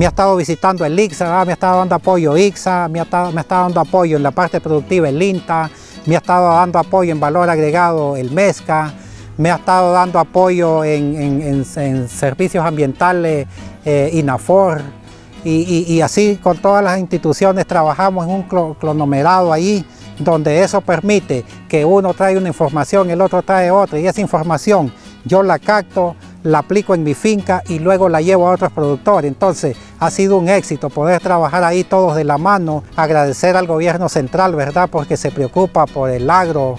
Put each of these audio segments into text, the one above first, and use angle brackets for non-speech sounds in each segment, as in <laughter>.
me ha estado visitando el IXA, me ha estado dando apoyo IXA, me ha, estado, me dando apoyo en la parte productiva el INTA, me ha estado dando apoyo en valor agregado el MESCA, me ha estado dando apoyo en, servicios ambientales eh, INAFOR y, y, así con todas las instituciones trabajamos en un clonomerado ahí donde eso permite que uno trae una información, el otro trae otra y esa información yo la capto, la aplico en mi finca y luego la llevo a otros productores. Entonces ha sido un éxito poder trabajar ahí todos de la mano, agradecer al gobierno central, ¿verdad? Porque se preocupa por el agro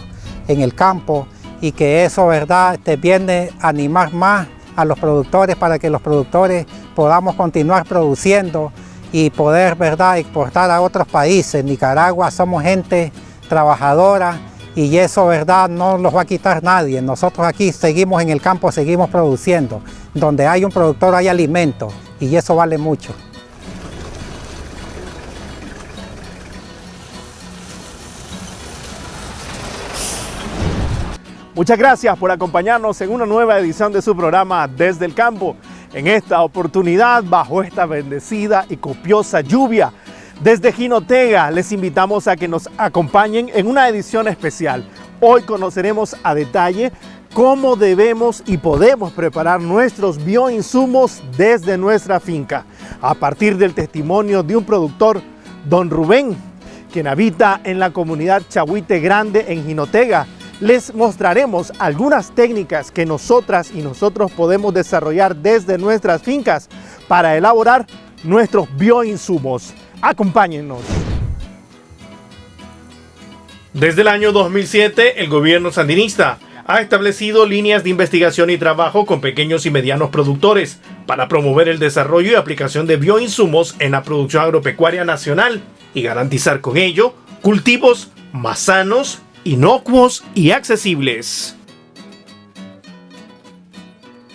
en el campo y que eso, ¿verdad? Te viene a animar más a los productores para que los productores podamos continuar produciendo y poder, ¿verdad?, exportar a otros países. Nicaragua somos gente trabajadora, y eso, verdad, no los va a quitar nadie. Nosotros aquí seguimos en el campo, seguimos produciendo. Donde hay un productor hay alimento y eso vale mucho. Muchas gracias por acompañarnos en una nueva edición de su programa Desde el Campo. En esta oportunidad, bajo esta bendecida y copiosa lluvia, desde Jinotega les invitamos a que nos acompañen en una edición especial. Hoy conoceremos a detalle cómo debemos y podemos preparar nuestros bioinsumos desde nuestra finca, a partir del testimonio de un productor, don Rubén, quien habita en la comunidad Chahuite Grande en Jinotega. Les mostraremos algunas técnicas que nosotras y nosotros podemos desarrollar desde nuestras fincas para elaborar nuestros bioinsumos. Acompáñennos. Desde el año 2007, el gobierno sandinista ha establecido líneas de investigación y trabajo con pequeños y medianos productores para promover el desarrollo y aplicación de bioinsumos en la producción agropecuaria nacional y garantizar con ello cultivos más sanos, inocuos y accesibles.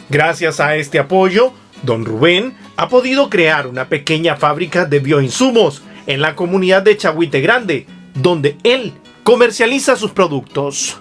Gracias a este apoyo, don Rubén ha podido crear una pequeña fábrica de bioinsumos en la comunidad de Chahuite Grande, donde él comercializa sus productos.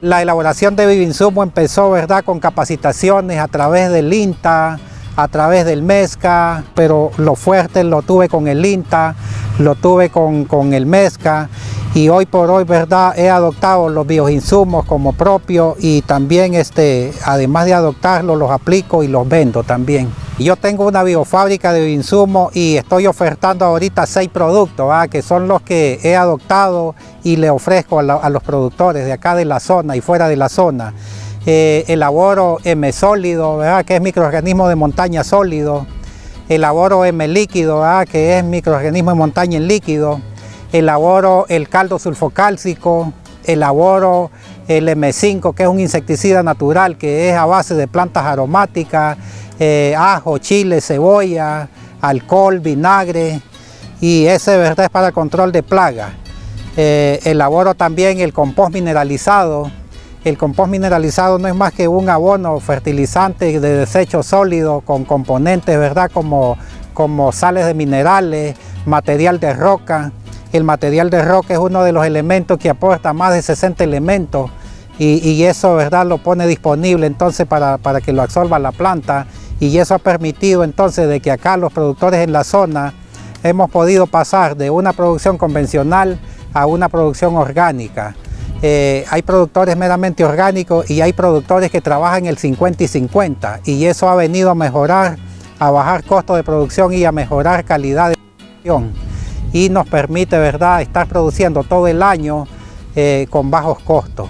La elaboración de bioinsumos empezó ¿verdad? con capacitaciones a través del INTA, a través del MESCA, pero lo fuerte lo tuve con el INTA, lo tuve con, con el MESCA y hoy por hoy verdad he adoptado los bioinsumos como propios y también este, además de adoptarlos los aplico y los vendo también. Yo tengo una biofábrica de bioinsumos y estoy ofertando ahorita seis productos que son los que he adoptado y le ofrezco a, los productores de acá de la zona y fuera de la zona. Eh, elaboro M sólido, que es microorganismo de montaña sólido. Elaboro M líquido, que es microorganismo de montaña en líquido. Elaboro el caldo sulfocálcico, elaboro el M5, que es un insecticida natural, que es a base de plantas aromáticas, eh, ajo, chile, cebolla, alcohol, vinagre, y ese ¿verdad? es para control de plagas. Eh, elaboro también el compost mineralizado. El compost mineralizado no es más que un abono fertilizante de desecho sólido con componentes ¿verdad? Como, como sales de minerales, material de roca, el material de roca es uno de los elementos que aporta más de 60 elementos y, eso ¿verdad? lo pone disponible entonces para, que lo absorba la planta y eso ha permitido entonces de que acá los productores en la zona hemos podido pasar de una producción convencional a una producción orgánica. Eh, hay productores meramente orgánicos y hay productores que trabajan el 50 y 50 y eso ha venido a mejorar, a bajar costos de producción y a mejorar calidad de producción y nos permite ¿verdad? estar produciendo todo el año eh, con bajos costos.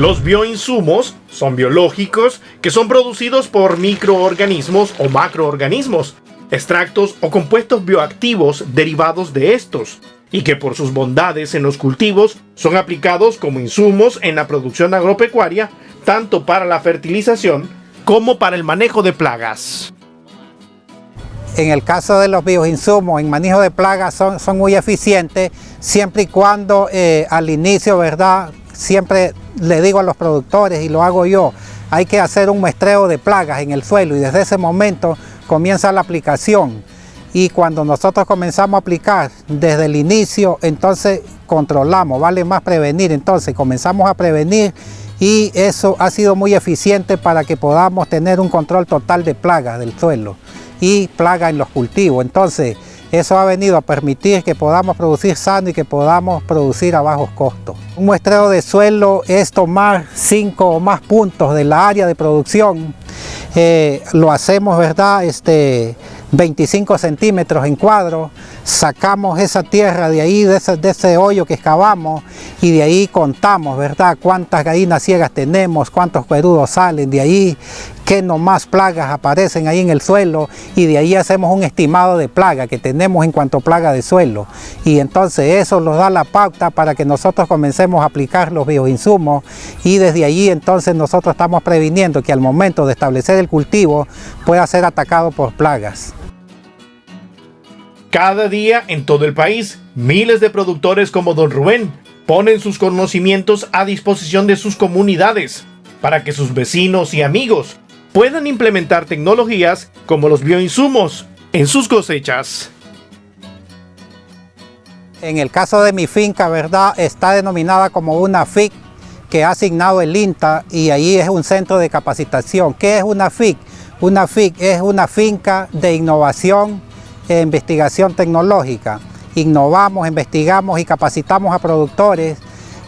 Los bioinsumos son biológicos que son producidos por microorganismos o macroorganismos, extractos o compuestos bioactivos derivados de estos, y que por sus bondades en los cultivos son aplicados como insumos en la producción agropecuaria, tanto para la fertilización como para el manejo de plagas. En el caso de los bioinsumos en manejo de plagas son, son muy eficientes siempre y cuando eh, al inicio, ¿verdad? Siempre le digo a los productores y lo hago yo, hay que hacer un muestreo de plagas en el suelo y desde ese momento comienza la aplicación. Y cuando nosotros comenzamos a aplicar desde el inicio, entonces controlamos, vale más prevenir. Entonces comenzamos a prevenir y eso ha sido muy eficiente para que podamos tener un control total de plagas del suelo y plaga en los cultivos. Entonces, eso ha venido a permitir que podamos producir sano y que podamos producir a bajos costos. Un muestreo de suelo es tomar cinco o más puntos de la área de producción. Eh, lo hacemos, ¿verdad? Este, 25 centímetros en cuadro, sacamos esa tierra de ahí, de ese, hoyo que excavamos y de ahí contamos, ¿verdad? Cuántas gallinas ciegas tenemos, cuántos cuerudos salen de ahí, qué nomás plagas aparecen ahí en el suelo y de ahí hacemos un estimado de plaga que tenemos en cuanto a plaga de suelo y entonces eso nos da la pauta para que nosotros comencemos a aplicar los bioinsumos y desde allí entonces nosotros estamos previniendo que al momento de establecer el cultivo pueda ser atacado por plagas. Cada día en todo el país, miles de productores como Don Rubén ponen sus conocimientos a disposición de sus comunidades para que sus vecinos y amigos puedan implementar tecnologías como los bioinsumos en sus cosechas. En el caso de mi finca, ¿verdad? Está denominada como una FIC que ha asignado el INTA y ahí es un centro de capacitación. ¿Qué es una FIC? Una FIC es una finca de innovación e investigación tecnológica. Innovamos, investigamos y capacitamos a productores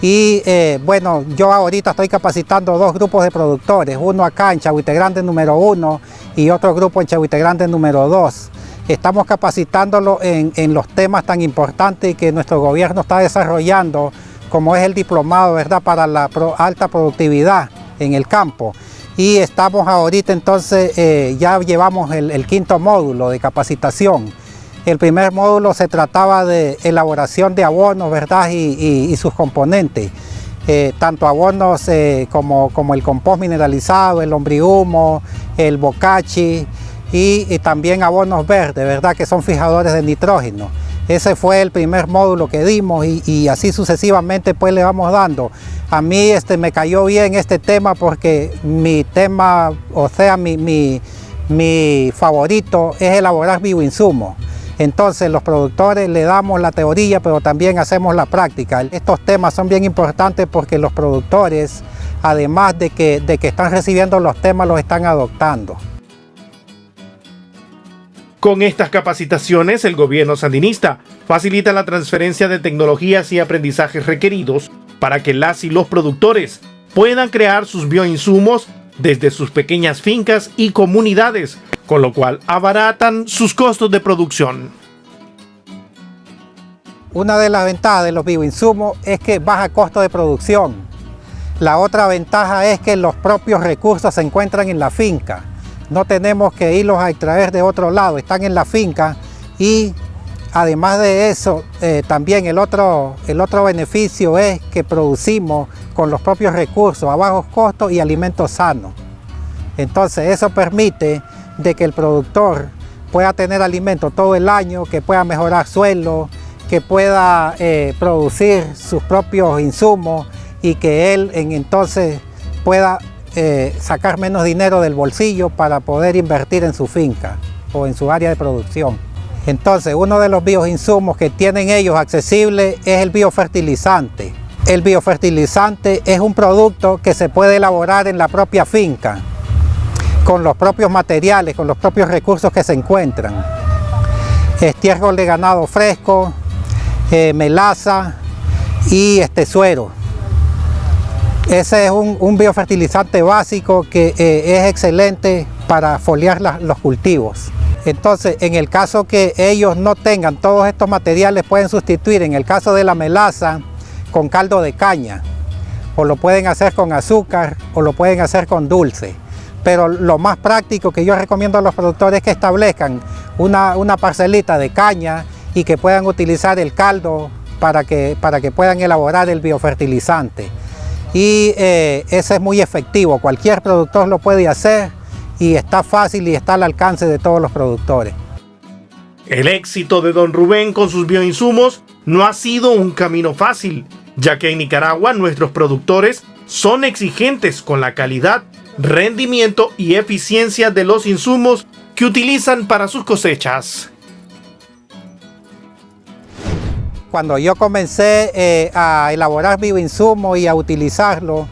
y eh, bueno, yo ahorita estoy capacitando dos grupos de productores, uno acá en Chahuite Grande número uno y otro grupo en Chahuite Grande número dos. Estamos capacitándolo en, en los temas tan importantes que nuestro gobierno está desarrollando, como es el diplomado ¿verdad? para la alta productividad en el campo. Y estamos ahorita entonces, eh, ya llevamos el, el quinto módulo de capacitación. El primer módulo se trataba de elaboración de abonos, ¿verdad? Y, sus componentes. Eh, tanto abonos eh, como, como, el compost mineralizado, el hombrihumo, el bocachi y, también abonos verdes, ¿verdad? Que son fijadores de nitrógeno. Ese fue el primer módulo que dimos y, así sucesivamente pues le vamos dando. A mí este, me cayó bien este tema porque mi tema, o sea, mi, mi, mi favorito es elaborar bioinsumos. Entonces los productores le damos la teoría, pero también hacemos la práctica. Estos temas son bien importantes porque los productores, además de que, de que están recibiendo los temas, los están adoptando. Con estas capacitaciones, el gobierno sandinista facilita la transferencia de tecnologías y aprendizajes requeridos para que las y los productores puedan crear sus bioinsumos desde sus pequeñas fincas y comunidades con lo cual abaratan sus costos de producción. Una de las ventajas de los bioinsumos es que baja costo de producción. La otra ventaja es que los propios recursos se encuentran en la finca. No tenemos que irlos a extraer de otro lado, están en la finca y además de eso, eh, también el otro, el otro beneficio es que producimos con los propios recursos a bajos costos y alimentos sanos. Entonces eso permite de que el productor pueda tener alimento todo el año, que pueda mejorar suelo, que pueda eh, producir sus propios insumos y que él en, entonces pueda eh, sacar menos dinero del bolsillo para poder invertir en su finca o en su área de producción. Entonces, uno de los bioinsumos que tienen ellos accesible es el biofertilizante. El biofertilizante es un producto que se puede elaborar en la propia finca con los propios materiales, con los propios recursos que se encuentran. Estiércol de ganado fresco, eh, melaza y este suero. Ese es un, biofertilizante básico que eh, es excelente para foliar los cultivos. Entonces, en el caso que ellos no tengan todos estos materiales, pueden sustituir, en el caso de la melaza, con caldo de caña. O lo pueden hacer con azúcar, o lo pueden hacer con dulce pero lo más práctico que yo recomiendo a los productores es que establezcan una, parcelita de caña y que puedan utilizar el caldo para que, puedan elaborar el biofertilizante. Y eh, ese es muy efectivo, cualquier productor lo puede hacer y está fácil y está al alcance de todos los productores. El éxito de Don Rubén con sus bioinsumos no ha sido un camino fácil, ya que en Nicaragua nuestros productores son exigentes con la calidad rendimiento y eficiencia de los insumos que utilizan para sus cosechas. Cuando yo comencé eh, a elaborar bioinsumos y a utilizarlo,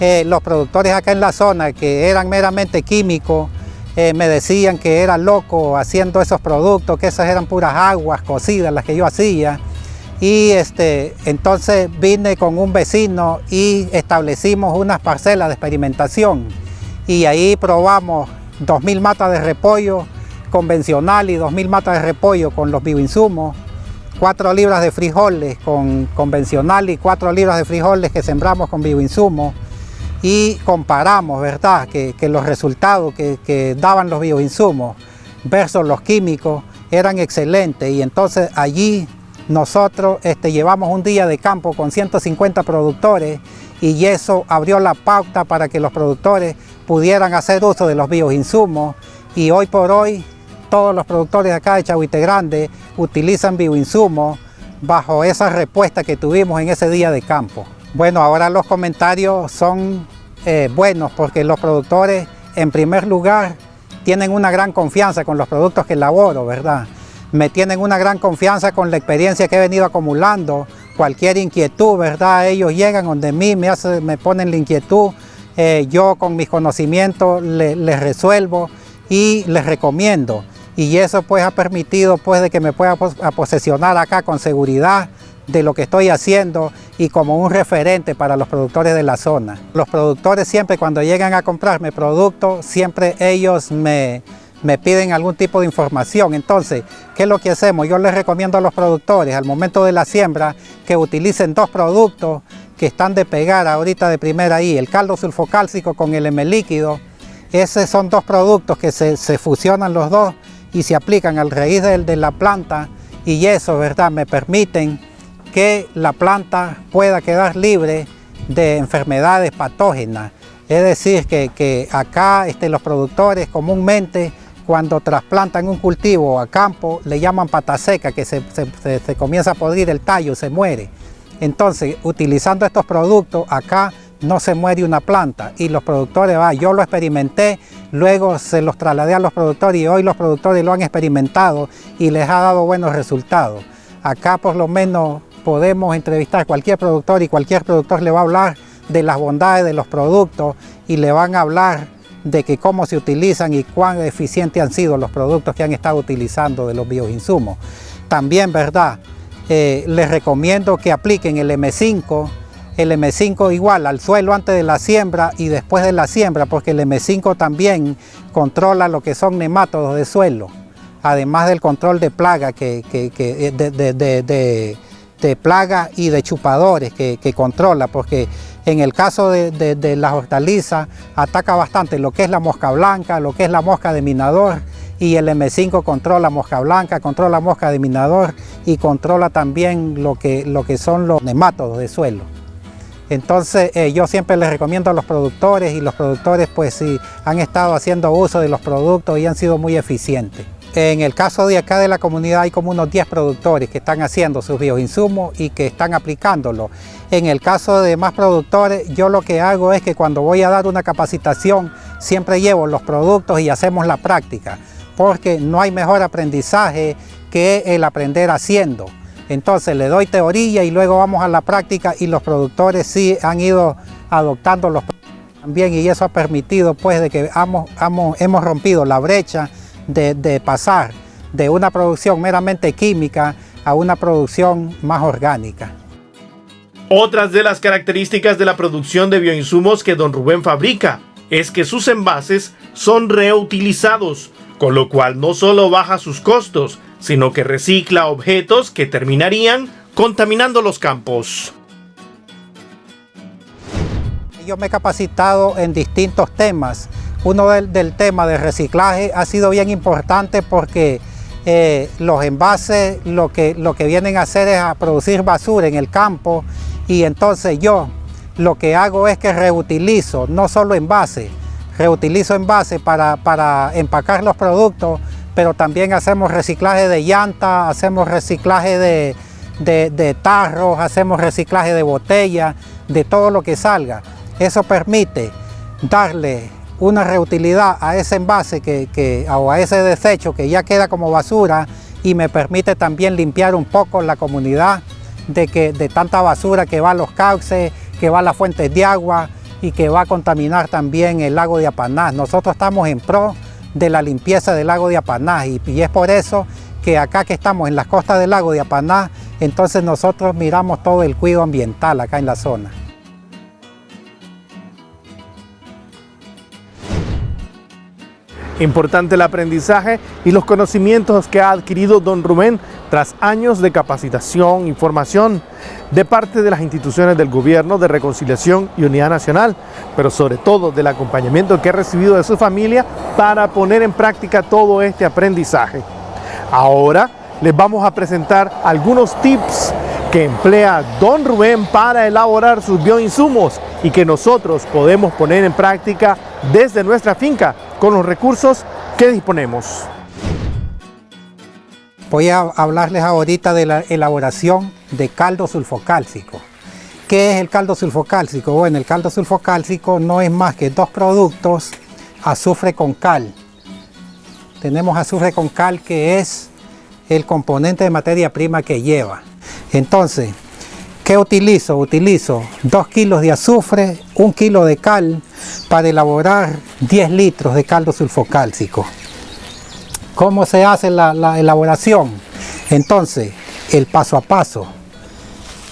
eh, los productores acá en la zona que eran meramente químicos, eh, me decían que era loco haciendo esos productos, que esas eran puras aguas cocidas las que yo hacía. Y este, entonces vine con un vecino y establecimos unas parcelas de experimentación. Y ahí probamos 2.000 matas de repollo convencional y 2.000 matas de repollo con los bioinsumos, 4 libras de frijoles con convencional y 4 libras de frijoles que sembramos con bioinsumos y comparamos, ¿verdad?, que, los resultados que, daban los bioinsumos versus los químicos eran excelentes y entonces allí nosotros este, llevamos un día de campo con 150 productores y eso abrió la pauta para que los productores pudieran hacer uso de los bioinsumos y hoy por hoy todos los productores acá de Chahuite Grande utilizan bioinsumos bajo esa respuesta que tuvimos en ese día de campo. Bueno, ahora los comentarios son eh, buenos porque los productores, en primer lugar, tienen una gran confianza con los productos que elaboro, ¿verdad? Me tienen una gran confianza con la experiencia que he venido acumulando. Cualquier inquietud, ¿verdad? Ellos llegan donde mí, me, me ponen la inquietud. Eh, yo con mis conocimientos les resuelvo y les recomiendo. Y eso pues ha permitido pues de que me pueda posesionar acá con seguridad de lo que estoy haciendo y como un referente para los productores de la zona. Los productores siempre cuando llegan a comprarme productos, siempre ellos me, me piden algún tipo de información. Entonces, ¿qué es lo que hacemos? Yo les recomiendo a los productores al momento de la siembra que utilicen dos productos que están de pegar ahorita de primera ahí, el caldo sulfocálcico con el M líquido. Esos son dos productos que se, fusionan los dos y se aplican al raíz de, de la planta y eso, ¿verdad? Me permiten que la planta pueda quedar libre de enfermedades patógenas. Es decir, que, acá este, los productores comúnmente cuando trasplantan un cultivo a campo le llaman pata seca, que se, comienza a podrir el tallo, se muere. Entonces, utilizando estos productos, acá no se muere una planta y los productores, va, yo lo experimenté, luego se los trasladé a los productores y hoy los productores lo han experimentado y les ha dado buenos resultados. Acá por lo menos podemos entrevistar a cualquier productor y cualquier productor le va a hablar de las bondades de los productos y le van a hablar de que cómo se utilizan y cuán eficientes han sido los productos que han estado utilizando de los bioinsumos. También, ¿verdad? Eh, les recomiendo que apliquen el M5, el M5 igual al suelo antes de la siembra y después de la siembra, porque el M5 también controla lo que son nemátodos de suelo, además del control de plaga que, eh, plagas y de chupadores que, controla, porque en el caso de, las hortalizas ataca bastante lo que es la mosca blanca, lo que es la mosca de minador, y el M5 controla mosca blanca, controla mosca de minador y controla también lo que, lo que son los nemátodos de suelo. Entonces eh, yo siempre les recomiendo a los productores y los productores pues sí han estado haciendo uso de los productos y han sido muy eficientes. En el caso de acá de la comunidad hay como unos 10 productores que están haciendo sus bioinsumos y que están aplicándolo. En el caso de más productores, yo lo que hago es que cuando voy a dar una capacitación, siempre llevo los productos y hacemos la práctica, porque no hay mejor aprendizaje que el aprender haciendo. Entonces le doy teoría y luego vamos a la práctica y los productores sí han ido adoptando los también y eso ha permitido pues de que hemos, hemos rompido la brecha de, pasar de una producción meramente química a una producción más orgánica. Otras de las características de la producción de bioinsumos que don Rubén fabrica es que sus envases son reutilizados, con lo cual no solo baja sus costos, sino que recicla objetos que terminarían contaminando los campos. Yo me he capacitado en distintos temas uno del, tema de reciclaje ha sido bien importante porque eh, los envases lo que, lo que vienen a hacer es a producir basura en el campo y entonces yo lo que hago es que reutilizo no solo envases, reutilizo envases para, para empacar los productos, pero también hacemos reciclaje de llanta, hacemos reciclaje de, de tarros, hacemos reciclaje de botellas, de todo lo que salga. Eso permite darle una reutilidad a ese envase que, o a ese desecho que ya queda como basura y me permite también limpiar un poco la comunidad de, que, de tanta basura que va a los cauces, que va a las fuentes de agua y que va a contaminar también el lago de Apanás. Nosotros estamos en pro de la limpieza del lago de Apaná y, y es por eso que acá que estamos en las costas del lago de Apaná, entonces nosotros miramos todo el cuidado ambiental acá en la zona. Importante el aprendizaje y los conocimientos que ha adquirido don Rubén tras años de capacitación y formación de parte de las instituciones del gobierno de reconciliación y unidad nacional, pero sobre todo del acompañamiento que ha recibido de su familia para poner en práctica todo este aprendizaje. Ahora les vamos a presentar algunos tips que emplea don Rubén para elaborar sus bioinsumos y que nosotros podemos poner en práctica desde nuestra finca con los recursos que disponemos. Voy a hablarles ahorita de la elaboración de caldo sulfocálcico. ¿Qué es el caldo sulfocálcico? Bueno, el caldo sulfocálcico no es más que dos productos, azufre con cal. Tenemos azufre con cal que es el componente de materia prima que lleva. Entonces, ¿qué utilizo? Utilizo 2 kilos de azufre, 1 kilo de cal para elaborar 10 litros de caldo sulfocálcico. ¿Cómo se hace la, la elaboración? Entonces, el paso a paso.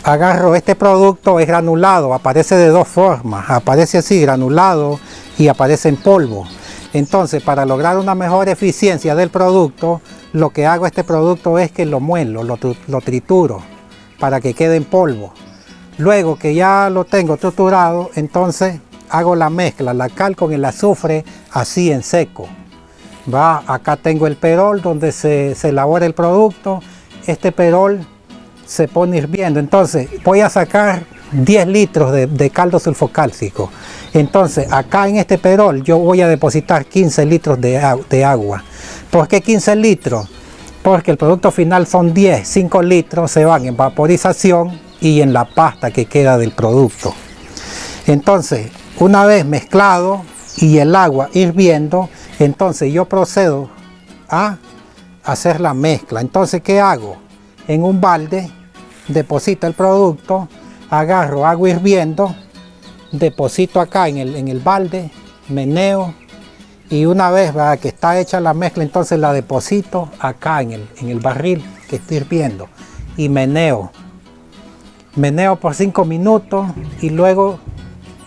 Agarro este producto, es granulado, aparece de dos formas, aparece así granulado y aparece en polvo. Entonces, para lograr una mejor eficiencia del producto, lo que hago este producto es que lo muelo, lo, lo trituro para que quede en polvo. Luego que ya lo tengo triturado, entonces hago la mezcla, la cal con el azufre así en seco. Va, acá tengo el perol donde se, se elabora el producto. Este perol se pone hirviendo. Entonces voy a sacar 10 litros de, caldo sulfocálcico. Entonces acá en este perol yo voy a depositar 15 litros de, de agua. ¿Por qué 15 litros? Porque el producto final son 10, 5 litros se van en vaporización y en la pasta que queda del producto. Entonces, una vez mezclado y el agua hirviendo, entonces yo procedo a hacer la mezcla. Entonces, ¿qué hago? En un balde deposito el producto, agarro agua hirviendo, deposito acá en el, en el balde, meneo y una vez que está hecha la mezcla, entonces la deposito acá en el, en el barril que estoy hirviendo y meneo. Meneo por 5 minutos y luego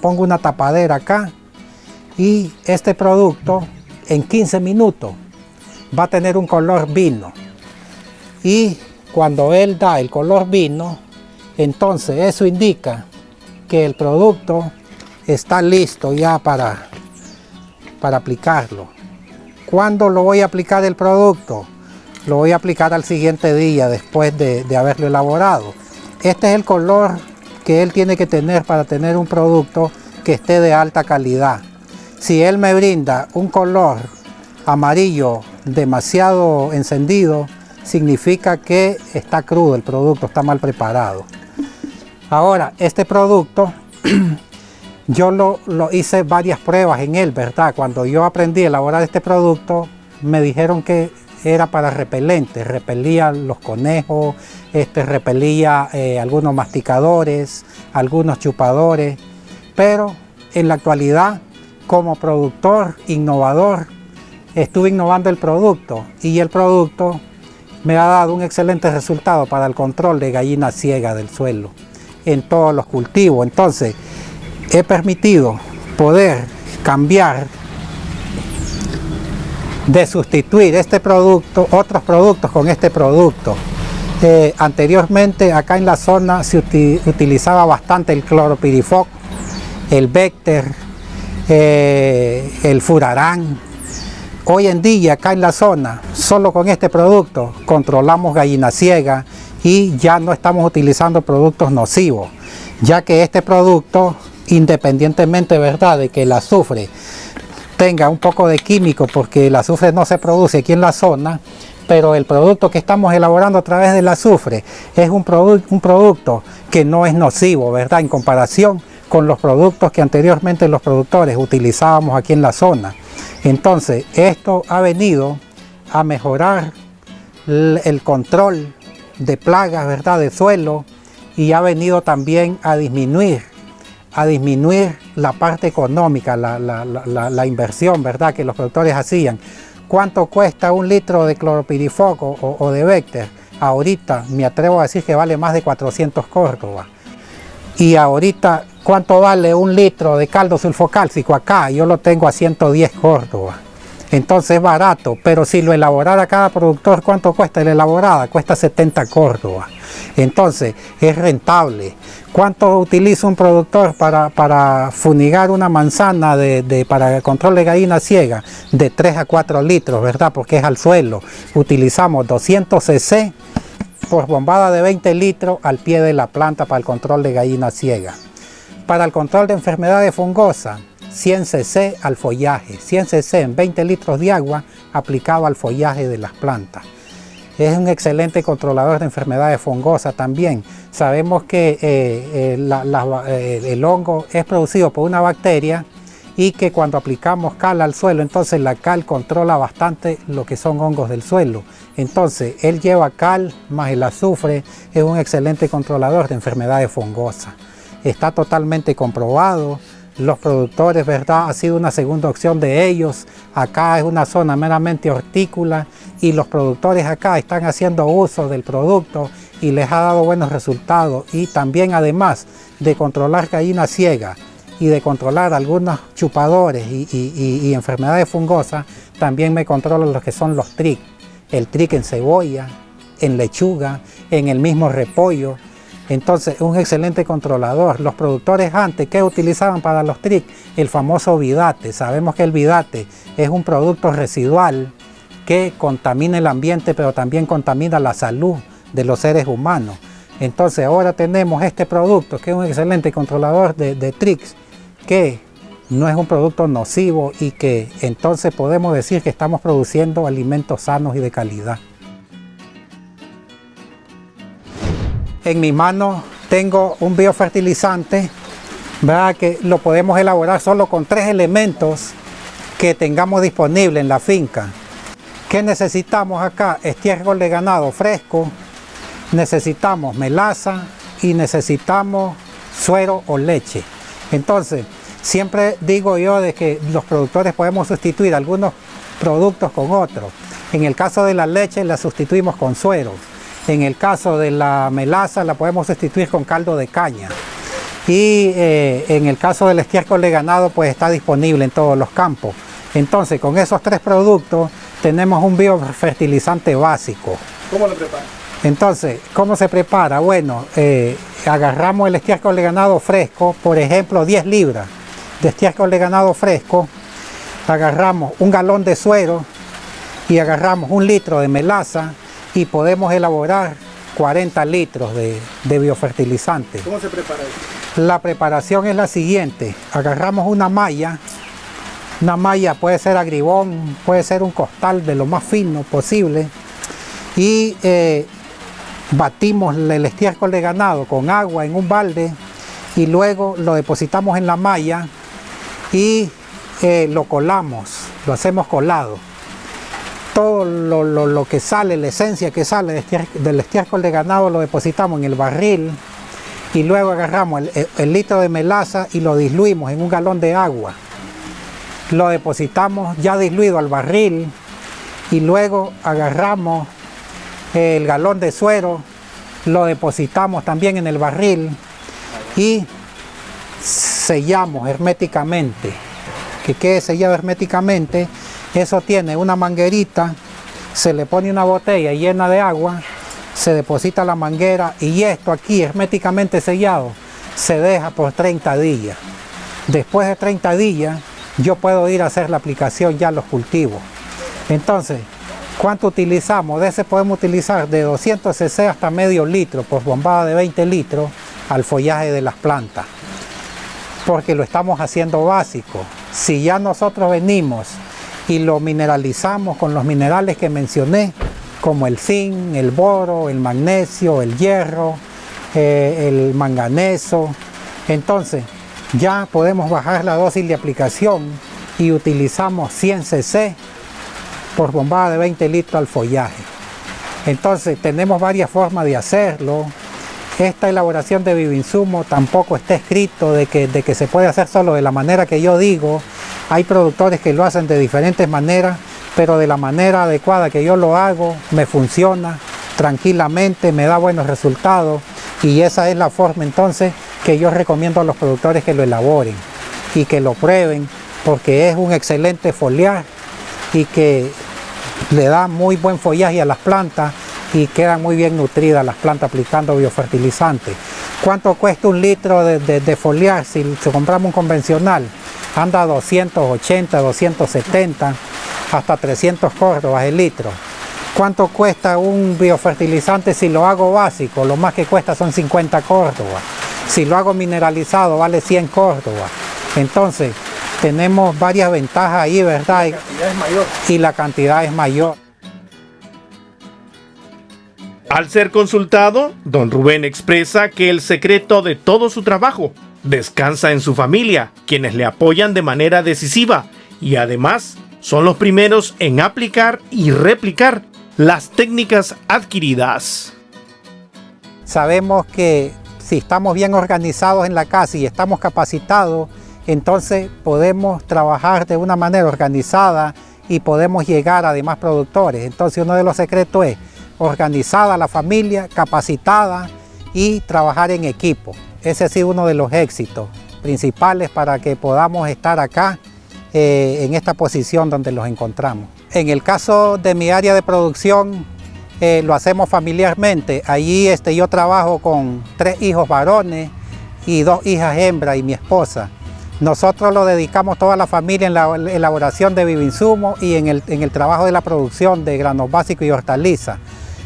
pongo una tapadera acá y este producto en 15 minutos va a tener un color vino y cuando él da el color vino entonces eso indica que el producto está listo ya para, para aplicarlo ¿cuándo lo voy a aplicar el producto? lo voy a aplicar al siguiente día después de, de haberlo elaborado este es el color que él tiene que tener para tener un producto que esté de alta calidad. Si él me brinda un color amarillo demasiado encendido, significa que está crudo el producto, está mal preparado. Ahora, este producto, <clears throat> yo lo, hice varias pruebas en él, ¿verdad? Cuando yo aprendí a elaborar este producto, me dijeron que era para repelentes, repelía los conejos, este, repelía eh, algunos masticadores, algunos chupadores, pero en la actualidad como productor, innovador, estuve innovando el producto y el producto me ha dado un excelente resultado para el control de gallina ciega del suelo en todos los cultivos. Entonces, he permitido poder cambiar de sustituir este producto, otros productos con este producto. Eh, anteriormente acá en la zona se uti utilizaba bastante el cloropirifoc, el Vector, eh, el Furarán. Hoy en día acá en la zona, solo con este producto controlamos gallina ciega y ya no estamos utilizando productos nocivos, ya que este producto, independientemente ¿verdad? de que el azufre tenga un poco de químico porque el azufre no se produce aquí en la zona, pero el producto que estamos elaborando a través del azufre es un, produ un producto que no es nocivo, ¿verdad? En comparación con los productos que anteriormente los productores utilizábamos aquí en la zona. Entonces, esto ha venido a mejorar el control de plagas, ¿verdad? De suelo y ha venido también a disminuir a disminuir la parte económica, la, la, la, inversión ¿verdad? que los productores hacían, ¿Cuánto cuesta un litro de cloropirifoco o, de Vector? Ahorita me atrevo a decir que vale más de 400 Córdoba. Y ahorita, ¿cuánto vale un litro de caldo sulfocálcico acá? Yo lo tengo a 110 Córdoba. Entonces es barato, pero si lo elaborara cada productor, ¿cuánto cuesta la elaborada? Cuesta 70 Córdoba. Entonces es rentable. ¿Cuánto utiliza un productor para, funigar una manzana de, para el control de gallina ciega? De 3 a 4 litros, ¿verdad? Porque es al suelo. Utilizamos 200 cc por bombada de 20 litros al pie de la planta para el control de gallina ciega. Para el control de enfermedades fungosas, 100 cc al follaje, 100 cc en 20 litros de agua aplicado al follaje de las plantas. Es un excelente controlador de enfermedades fungosas también. Sabemos que eh, eh, eh, el hongo es producido por una bacteria y que cuando aplicamos cal al suelo, entonces la cal controla bastante lo que son hongos del suelo. Entonces, él lleva cal más el azufre, es un excelente controlador de enfermedades fungosas. Está totalmente comprobado, los productores, ¿verdad? Ha sido una segunda opción de ellos. Acá es una zona meramente hortícola y los productores acá están haciendo uso del producto y les ha dado buenos resultados. Y también además de controlar gallina ciega y de controlar algunos chupadores y, enfermedades fungosas, también me controlan lo que son los tric. El tric en cebolla, en lechuga, en el mismo repollo, entonces, un excelente controlador. Los productores antes, ¿qué utilizaban para los TRIC? El famoso vidate. Sabemos que el vidate es un producto residual que contamina el ambiente, pero también contamina la salud de los seres humanos. Entonces, ahora tenemos este producto, que es un excelente controlador de, de que no es un producto nocivo y que entonces podemos decir que estamos produciendo alimentos sanos y de calidad. En mi mano tengo un biofertilizante, ¿verdad? que lo podemos elaborar solo con tres elementos que tengamos disponible en la finca. ¿Qué necesitamos acá? Estiércol de ganado fresco, necesitamos melaza y necesitamos suero o leche. Entonces, siempre digo yo de que los productores podemos sustituir algunos productos con otros. En el caso de la leche la sustituimos con suero. En el caso de la melaza la podemos sustituir con caldo de caña. Y eh, en el caso del estiércol de ganado pues está disponible en todos los campos. Entonces con esos tres productos tenemos un biofertilizante básico. ¿Cómo lo prepara? Entonces, ¿cómo se prepara? Bueno, eh, agarramos el estiércol de ganado fresco, por ejemplo 10 libras de estiércol de ganado fresco, agarramos un galón de suero y agarramos un litro de melaza y podemos elaborar 40 litros de, biofertilizante. ¿Cómo se prepara eso? La preparación es la siguiente, agarramos una malla, una malla puede ser agribón, puede ser un costal de lo más fino posible y eh, batimos el estiércol de ganado con agua en un balde y luego lo depositamos en la malla y eh, lo colamos, lo hacemos colado todo lo, que sale, la esencia que sale del estiércol de ganado lo depositamos en el barril y luego agarramos el, litro de melaza y lo diluimos en un galón de agua. Lo depositamos ya diluido al barril y luego agarramos el galón de suero, lo depositamos también en el barril y sellamos herméticamente. Que quede sellado herméticamente eso tiene una manguerita, se le pone una botella llena de agua, se deposita la manguera y esto aquí herméticamente sellado se deja por 30 días. Después de 30 días yo puedo ir a hacer la aplicación ya a los cultivos. Entonces, ¿cuánto utilizamos? De ese podemos utilizar de 200 cc hasta medio litro por bombada de 20 litros al follaje de las plantas. Porque lo estamos haciendo básico. Si ya nosotros venimos y lo mineralizamos con los minerales que mencioné, como el zinc, el boro, el magnesio, el hierro, eh, el manganeso. Entonces, ya podemos bajar la dosis de aplicación y utilizamos 100 cc por bombada de 20 litros al follaje. Entonces, tenemos varias formas de hacerlo. Esta elaboración de bioinsumo tampoco está escrito de que, de que se puede hacer solo de la manera que yo digo, hay productores que lo hacen de diferentes maneras, pero de la manera adecuada que yo lo hago, me funciona tranquilamente, me da buenos resultados y esa es la forma entonces que yo recomiendo a los productores que lo elaboren y que lo prueben porque es un excelente foliar y que le da muy buen follaje a las plantas y quedan muy bien nutridas las plantas aplicando biofertilizantes. ¿Cuánto cuesta un litro de, foliar si, si compramos un convencional? Anda a 280, 270, hasta 300 córdobas el litro. ¿Cuánto cuesta un biofertilizante si lo hago básico? Lo más que cuesta son 50 córdobas. Si lo hago mineralizado vale 100 córdobas. Entonces, tenemos varias ventajas ahí, ¿verdad? Y la cantidad es mayor. Y la cantidad es mayor. Al ser consultado, don Rubén expresa que el secreto de todo su trabajo descansa en su familia, quienes le apoyan de manera decisiva y además son los primeros en aplicar y replicar las técnicas adquiridas. Sabemos que si estamos bien organizados en la casa y estamos capacitados, entonces podemos trabajar de una manera organizada y podemos llegar a demás productores. Entonces uno de los secretos es organizada la familia, capacitada y trabajar en equipo. Ese ha sido uno de los éxitos principales para que podamos estar acá eh, en esta posición donde los encontramos. En el caso de mi área de producción, eh, lo hacemos familiarmente. Allí este, yo trabajo con tres hijos varones y dos hijas hembras y mi esposa. Nosotros lo dedicamos toda la familia en la elaboración de bioinsumos y en el, en el trabajo de la producción de granos básicos y hortalizas.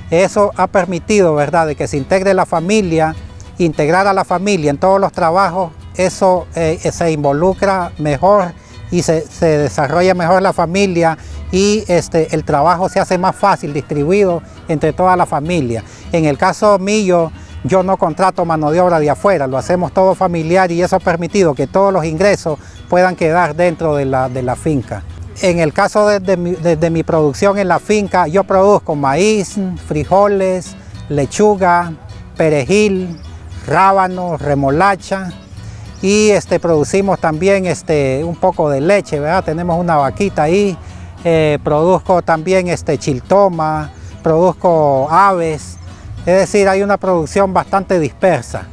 Eso ha permitido, ¿verdad?, de que se integre la familia, integrar a la familia en todos los trabajos, eso eh, se involucra mejor y se, se, desarrolla mejor la familia y este, el trabajo se hace más fácil, distribuido entre toda la familia. En el caso mío, yo no contrato mano de obra de afuera, lo hacemos todo familiar y eso ha permitido que todos los ingresos puedan quedar dentro de la, de la finca. En el caso de, mi, producción en la finca, yo produzco maíz, frijoles, lechuga, perejil, rábanos, remolacha y este, producimos también este, un poco de leche, ¿verdad? Tenemos una vaquita ahí, eh, produzco también este, chiltoma, produzco aves, es decir, hay una producción bastante dispersa.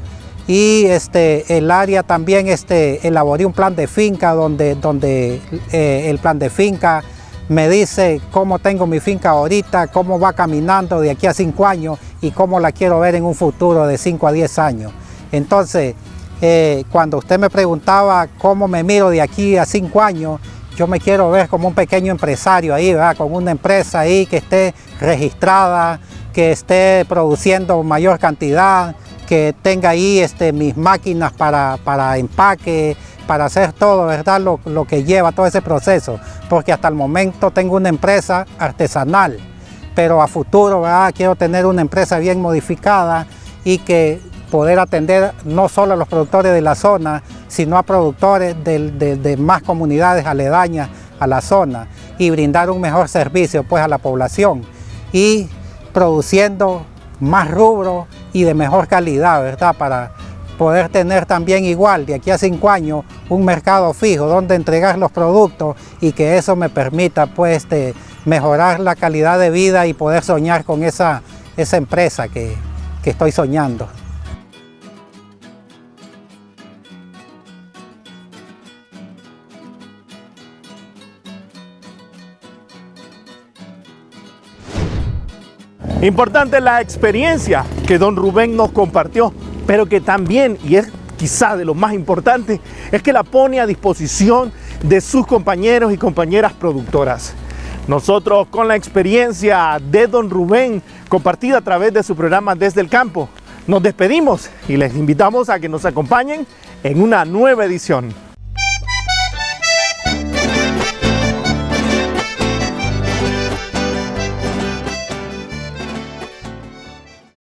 Y este, el área también este, elaboré un plan de finca donde, donde eh, el plan de finca me dice cómo tengo mi finca ahorita, cómo va caminando de aquí a cinco años y cómo la quiero ver en un futuro de 5 a 10 años. Entonces, eh, cuando usted me preguntaba cómo me miro de aquí a cinco años, yo me quiero ver como un pequeño empresario ahí, ¿verdad? con una empresa ahí que esté registrada, que esté produciendo mayor cantidad, que tenga ahí este, mis máquinas para, para empaque, para hacer todo, ¿verdad? Lo, que lleva todo ese proceso, porque hasta el momento tengo una empresa artesanal, pero a futuro. Quiero tener una empresa bien modificada y que poder atender no solo a los productores de la zona, sino a productores de más comunidades aledañas a la zona y brindar un mejor servicio pues a la población y produciendo más rubro y de mejor calidad, ¿verdad? Para poder tener también igual de aquí a cinco años un mercado fijo donde entregar los productos y que eso me permita pues de mejorar la calidad de vida y poder soñar con esa, esa empresa que, que estoy soñando. Importante la experiencia que don Rubén nos compartió, pero que también, y es quizá de lo más importante, es que la pone a disposición de sus compañeros y compañeras productoras. Nosotros con la experiencia de don Rubén compartida a través de su programa Desde el Campo, nos despedimos y les invitamos a que nos acompañen en una nueva edición.